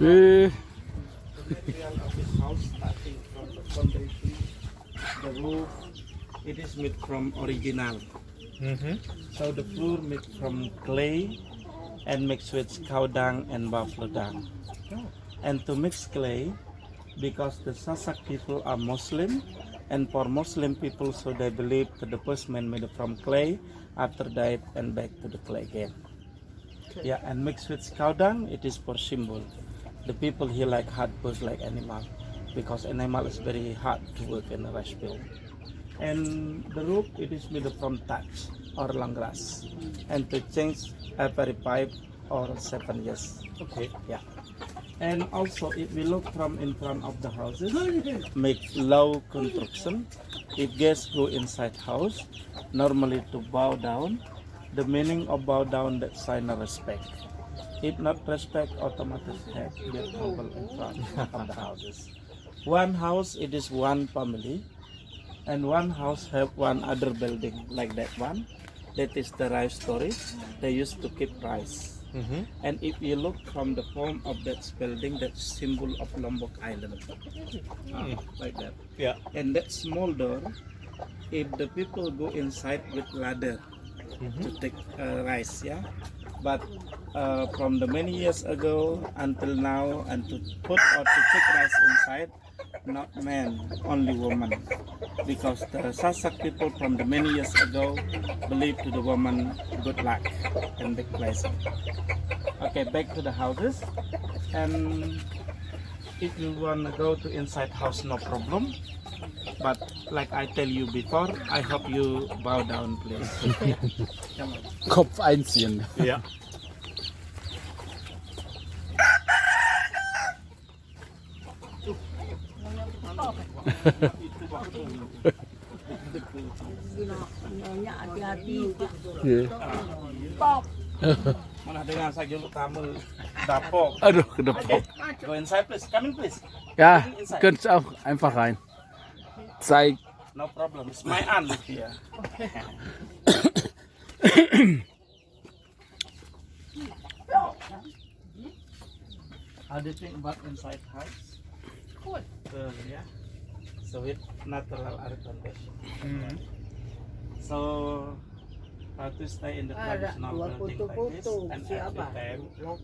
Yeah. house, starting from the foundation, the roof, it is made from original. Mm -hmm. So the floor made from clay and mixed with cow dung and buffalo dung. Oh. And to mix clay, because the Sasak people are Muslim, and for Muslim people, so they believe that the first man made from clay, after that and back to the clay again. Okay. Yeah, and mixed with cow dung, it is for symbol. The people here like hard push like animal, because animal is very hard to work in the rice field. And the roof, it is made from thatch or long grass, and to change every five or seven years. Okay. Yeah. And also, if we look from in front of the houses, make low construction. If guests go inside house, normally to bow down. The meaning of bow down that sign of respect. If not respect, automatically have get trouble in front of the houses. One house, it is one family, and one house have one other building like that one. That is the rice storage. They used to keep rice. Mm-hmm. And if you look from the form of that building, that symbol of Lombok Island, Ah, like that. Yeah. And that small door, if the people go inside with ladder to take uh, rice, yeah. But uh, from the many years ago until now, and to put or to take rice inside, not man, only woman, because the Sasak people from the many years ago believe to the woman good luck and big blessing. Okay, back to the houses. And if you want to go to inside house, no problem. But like I tell you before, I hope you bow down, please. Come on. Kopf einziehen. Yeah. Nyonya hati-hati. Iya. Pop. Mana dengan saya dulu tamu dapok. Aduh, kedepok. Go inside, please. Come in, please. Ja, könnt auch einfach rein. Zeig. No problem. It's my aunt live here. How do you think about inside house? Good. Good, yeah. So with natural air condition. Mm-hmm. So how to stay in the Ada traditional dua building like this foto-foto. and Siapa? every time Lokal.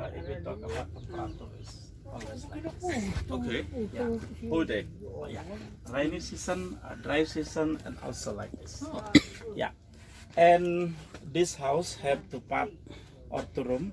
uh, if we talk about temperature is always like this. Okay. Yeah. Whole day. Oh, yeah. Rainy season, uh, dry season, and also like this. Yeah. And this house have two part or two room,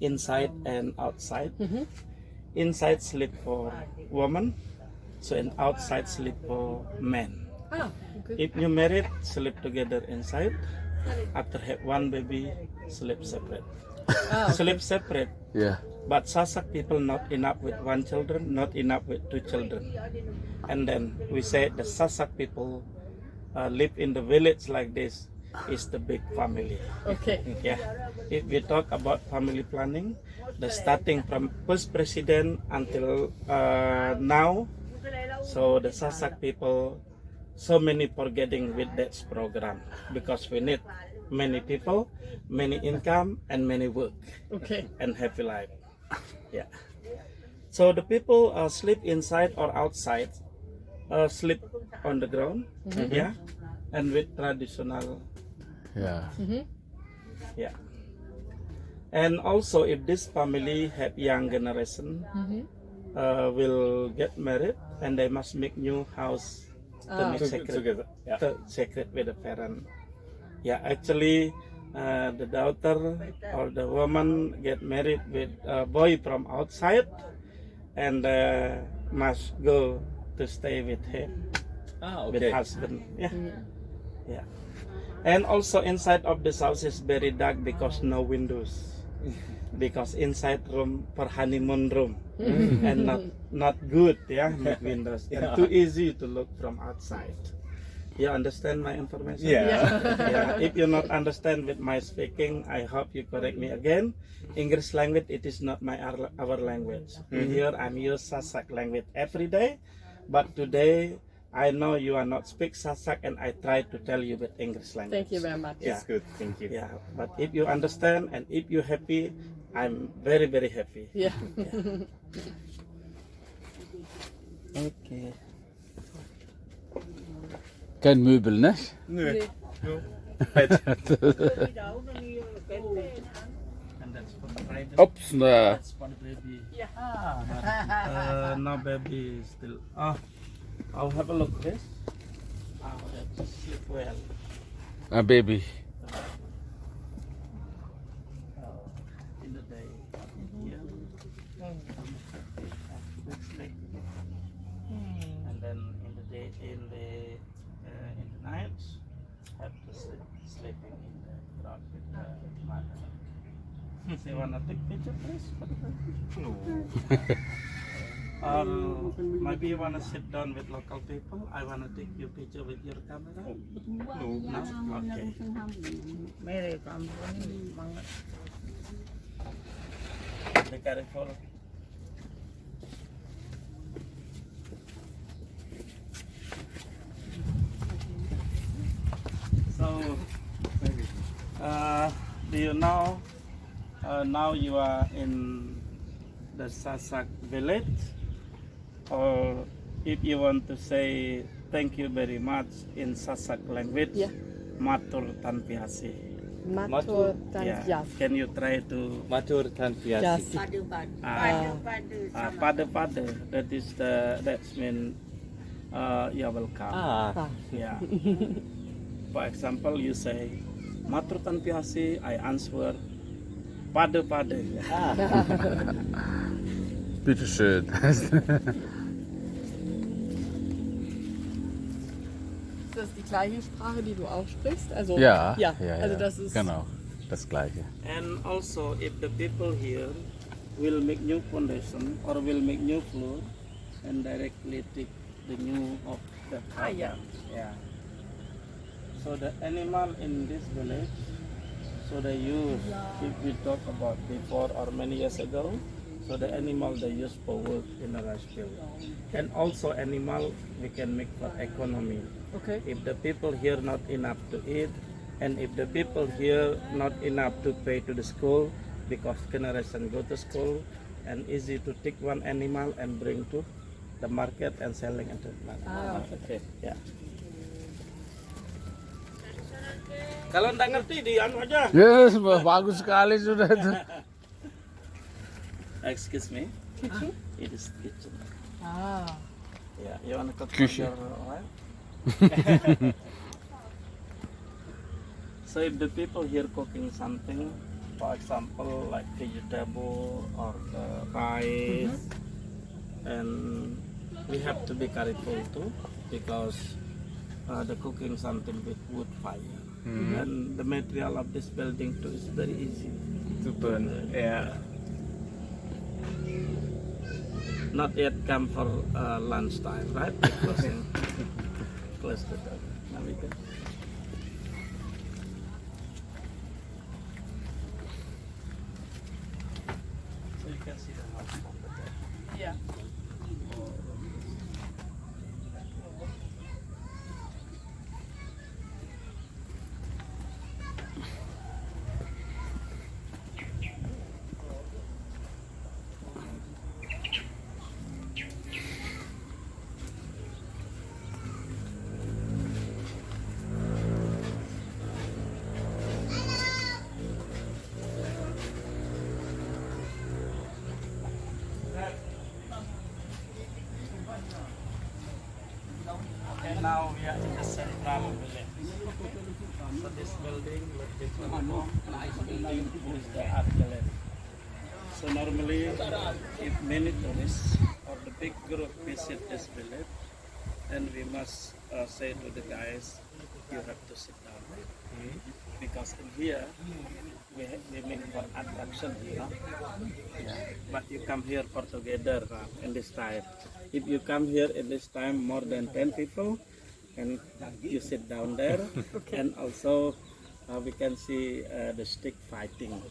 inside and outside. Inside sleep for woman, so and outside sleep for men. Ah, If you married, sleep together inside. After have one baby, sleep separate. Sleep separate. Yeah. But Sasak people not enough with one children, not enough with two children. And then we say the Sasak people uh, live in the village like this is the big family. Okay. Yeah. If we talk about family planning, the starting from first president until uh, now, so the Sasak people, so many forgetting with that program because we need many people, many income, and many work Okay. and happy life. Yeah. So the people uh, sleep inside or outside, uh, sleep on the ground. Yeah. And with traditional Ja. Yeah. And also, if this family have young generation, uh, will get married and they must make new house to make secret, Together. Yeah. to secret with the parent. Yeah, actually, uh, the daughter or the woman get married with a boy from outside, and uh, must go to stay with him Ah, with okay. husband. Yeah. Yeah. And also inside of this house is very dark because no windows. because inside room for honeymoon room hmm. and not not good, yeah, hmm. not windows. And too easy to look from outside. You understand my information? Yeah. yeah. If you not understand with my speaking, I hope you correct me again. English language it is not my our, our language. Hmm. Here I'm use Sasak language every day, but today I know you are not speak Sasak and I try to tell you with English language. Thank you very much. Yeah. It's good. Thank you. Yeah, but if you understand and if you happy, I'm very very happy. Yeah. Okay. Kein Möbel, ne? No. Nee. No. Pet. Đi đâu nó đi kém tên And that's for the bride. Ops, na. That's for the baby. Yeah. Ah, uh, now baby is still. Ah, I'll have a look this. Ah, that's sleep well. A baby. You wanna take picture, please? No. or maybe you wanna sit down with local people. I wanna take your picture with your camera. No. No. Okay. Mere kampung banget. Be careful. So, uh, do you know? Uh, now you are in the Sasak village, or if you want to say thank you very much in Sasak language, Yeah. Matur Tanpiasi. Matur Yeah. Tanjas. Can you try to Matur Tanpiasi. Pada-pada. Ah. Pada-pada Uh, sama. pada pada that is the that's mean uh, you're welcome. Ah, Ah. Yeah. For example, you say Matur Tanpiasi, I answer pada pada. ah. Bitte schön. Ist das die gleiche Sprache, die du auch sprichst? Also, ja, ja, ja, also ja. das ist Genau, das Gleiche. And also, if the people here will make new foundation or will make new floor and directly take the new of the Ah, yeah. yeah. So the animal in this village, so they use, if we talk about before or many years ago, so the animal they use for work in the rice field. And also animal we can make for economy. Okay. If the people here not enough to eat, and if the people here not enough to pay to the school, because generation go to school, and easy to take one animal and bring to the market and selling into the market. Ah, okay. Yeah. Kalau nggak ngerti di anu aja. Yes, bagus sekali sudah itu. Excuse me. Kitchen? It is kitchen. Ah. Yeah. You wanna cook Küche. your oil? so if the people here cooking something, for example, like vegetable or uh, rice, and we have to be careful too because uh, the cooking something with wood fire. And the material of this building too is very easy. To burn. Yeah. Not yet come for uh, lunchtime, right? Closing, close the door. Now we can. So you can see the house from the top. Ja. And now we are in the central village. So this building, look this one, nice building is the art gallery. So normally, if many tourists or the big group visit this village, then we must uh, say to the guys, you have to sit down. Because in here, we, we make for attraction, you know. Yeah. But you come here for together uh, in this time. If you come here in this time more than 10 people, and you sit down there, and also uh, we can see uh, the stick fighting.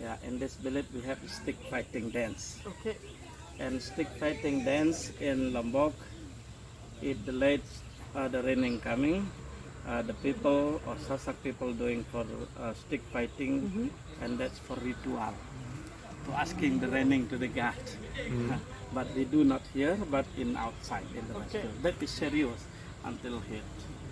Yeah, in this village we have stick fighting dance. Okay. And stick fighting dance in Lombok, if the late uh, the raining coming, uh, the people or Sasak people doing for uh, stick fighting, and that's for ritual. to asking the running to the guard. but they do not here, but in outside in the restaurant. That is serious until hit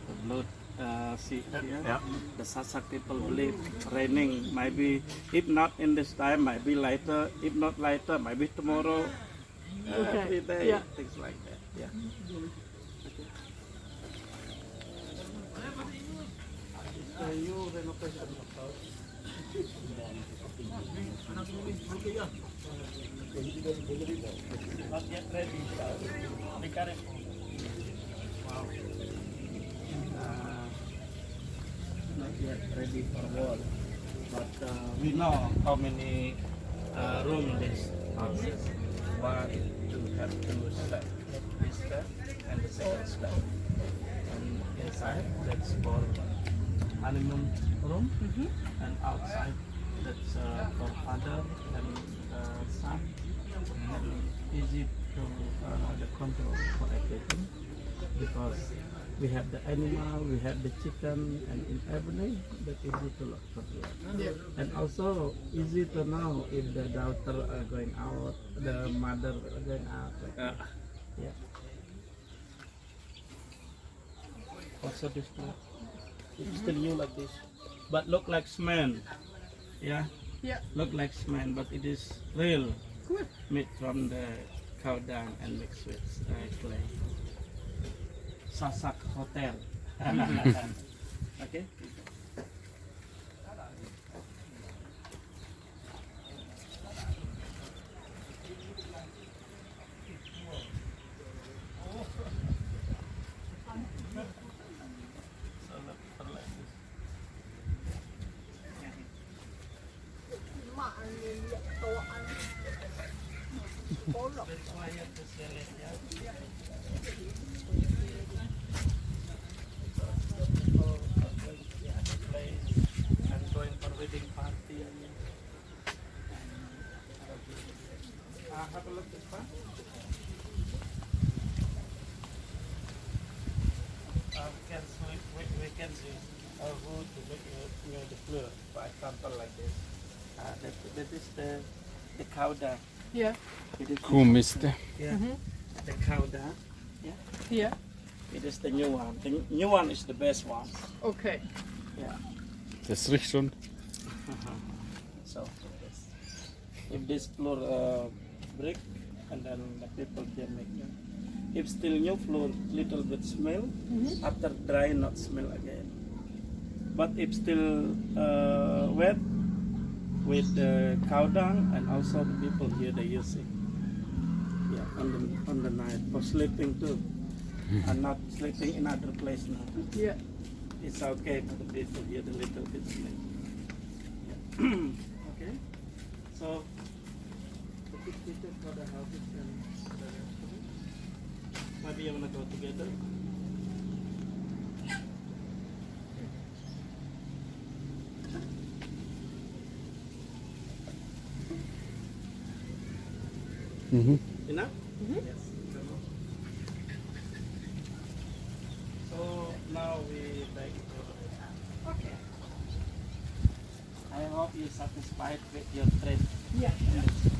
the blood. Uh, see here, Yeah. the Sasak people believe raining maybe if not in this time, maybe later. If not later, maybe tomorrow. Uh, Okay, Every day, yeah. things like that. Yeah. House. Not yet ready. Be careful. Wow. Uh, not yet ready for wall. But uh, we know how many uh, room this house is. One, two, have two step. This step and the second step. And inside, that's for honeymoon room. And outside, that's uh, for father and uh, son. And easy to uh, the control for everything because we have the animal, we have the chicken, and in everything that easy to look for here. And also easy to know if the daughter are going out, the mother are going out. Like that. Yeah. Also this one, it's still new like this, but look like cement. Yeah. Yeah. Look like cement, but it is real, Good. made from the cow dung and mixed with uh, clay. Sasak Hotel. okay. Uh, rule to look you know the fluor, for example like this. Uh that, that is the, the cow dung. Yeah. It is Kuhmiste. Yeah. The cow dung. Yeah. It is the new one. The new one is the best one. Okay. Yeah. Das riecht schon. So if this floor uh, brick and then the people can make it. If still new floor, little bit smell. After dry, not smell again. But if still uh, wet with the cow dung and also the people here they use it. Yeah, on the on the night for sleeping too, and not sleeping in other place now. Yeah. It's okay for the people here, the little bit sleep. Yeah. okay. So the big for the houses and the restaurant. Maybe you wanna go together. Mhm. Enough? Yes. So now we back to Okay. I hope you're satisfied with your trip. Yeah. Yes.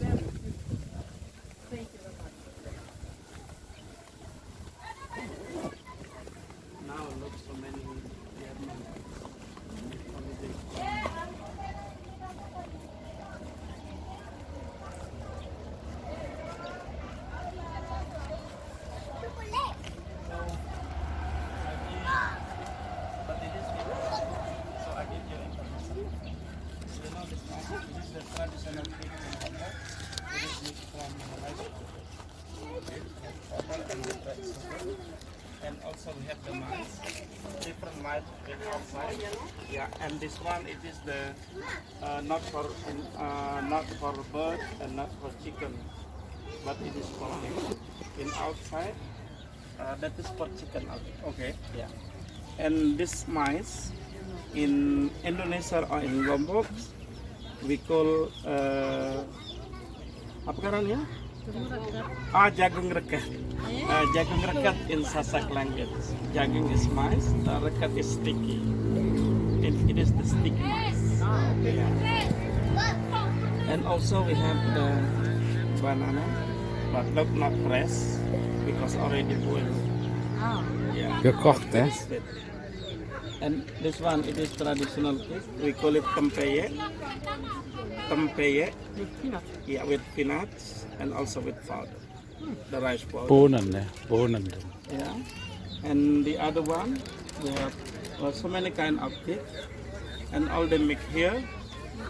And also we have the mice, different mice with outside. Yeah, and this one it is the uh, not for uh, not for bird and not for chicken, but it is for meat. in outside. Uh, that is for chicken. Okay. Yeah. And this mice in Indonesia or in Lombok we call uh, apa? Ah, jagung rekat. Uh, jagung rekat in Sasak language. Jagung is mice, uh, rekat is sticky. It, it is the stickiness. Yeah. And also we have the banana, but not not fresh because already boiled. Ah, Yeah. Gekocht, hè? Bit. And this one, it is traditional cake. We call it tempeye. Tempeye, mit Peanut. yeah, with peanuts and also with powder, the rice powder. Bohnen, ne? Bohnen. Yeah. And the other one, we have so many kind of cake, and all they make here.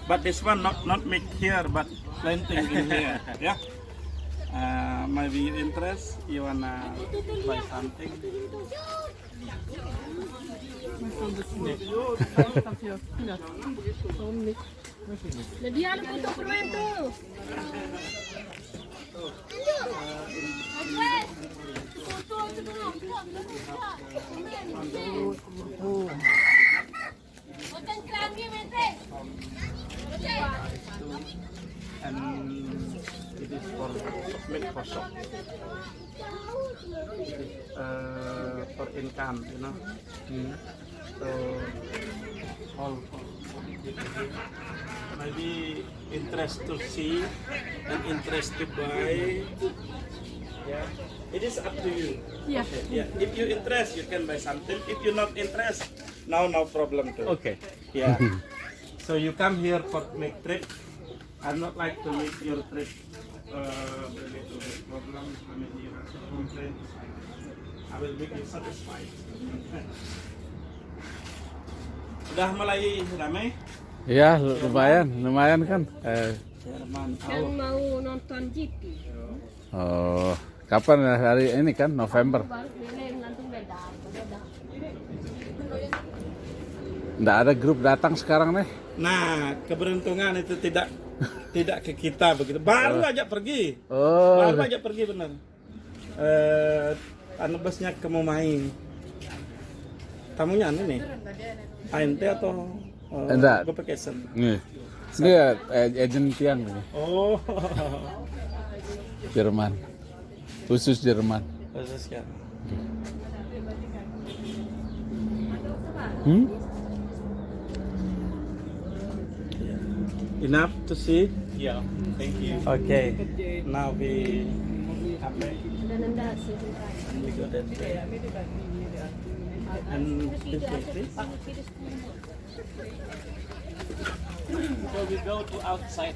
But this one not not make here, but planting in here. Yeah. Uh, maybe you interest, you wanna buy something. Muss so ein bisschen dafür Peanut. Warum nicht? Nadiyan po ito, Purwento! and it is for make for shop. It is uh, for income, you know. So all for maybe interest to see and interest to buy. Yeah, it is up to you. Hier. Yeah, if you interest, you can buy something. If you not interest, now no problem too. Okay. Yeah. so you come here for make trip. I'm not like to make your trip uh, a little bit problem. Maybe you have some complaints. I will make you satisfied. Udah mulai ramai? Ya, lumayan, lumayan kan? Eh. Yang Oh, mau nonton GP. oh, kapan ya? hari ini kan? November. Nggak ada grup datang sekarang nih. Nah, keberuntungan itu tidak tidak ke kita begitu. Baru aja pergi. Oh, Baru aja pergi bener. Eh, anu busnya ke Mumai. Tamunya anu nih. ANT atau eh, Enggak. Gue pakai sen. nih. Ini ya, agent tiang nih, Oh, Jerman. Khusus Jerman. khusus ya. Hmm? Enough to see. Yeah. Thank you. Okay. Now we we go that way. And this way, please. So we go to outside.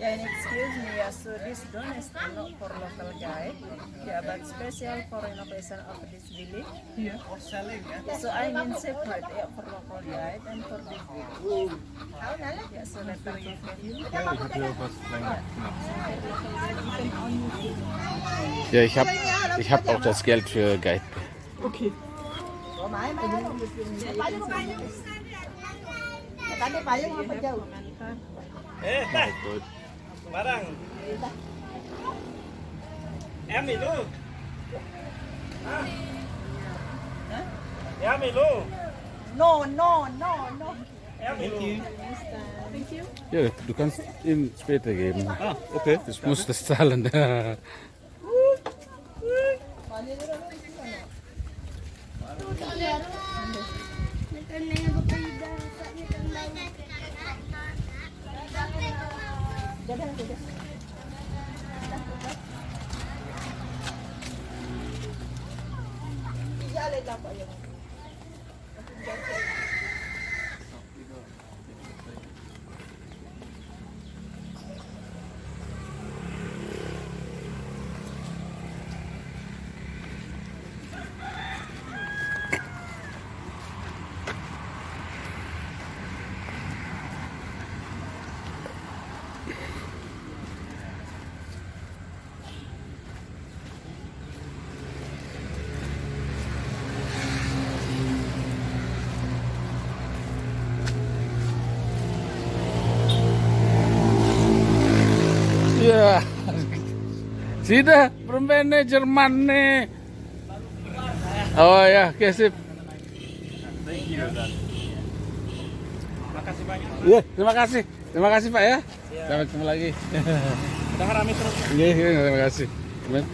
Yeah, and excuse me, yeah, so this drone is not for local guide, yeah, but special for renovation of this village. Hier. So I mean separate, yeah, for local guide and for this village. Yeah, so that we can Ja, ich hab, ich hab auch das Geld für Guide. Okay. Eh, sembarang em lu em thì lu no no no no Thank you. Thank you. Ja, du kannst ihn später geben. Ah, okay. Ich muss das zahlen. Y ya le tapa yo. Sudah, permennya Jerman nih. Oh ya, oke sip. Makasih banyak. Iya, terima kasih. Terima kasih Pak ya. Sampai ketemu lagi. Udah rame terus. Iya, iya, terima kasih. Amin.